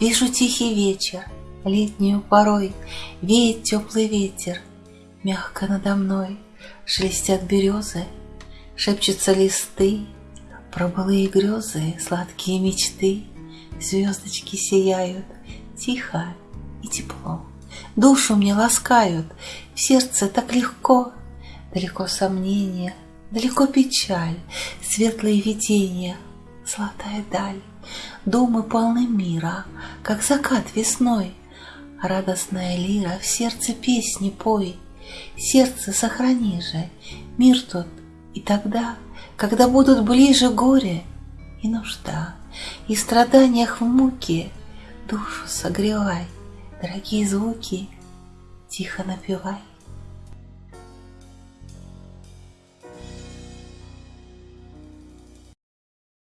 Вижу тихий вечер, летнюю порой Веет теплый ветер, мягко надо мной Шелестят березы, шепчутся листы, Про былые грезы, сладкие мечты, Звездочки сияют, тихо и тепло. Душу мне ласкают, в сердце так легко, Далеко сомнения, далеко печаль, Светлые видения, золотая даль. Думы полны мира, как закат весной, Радостная лира в сердце песни пой. Сердце сохрани же, мир тот и тогда, Когда будут ближе горе и нужда, И страданиях в муке душу согревай, Дорогие звуки тихо напевай.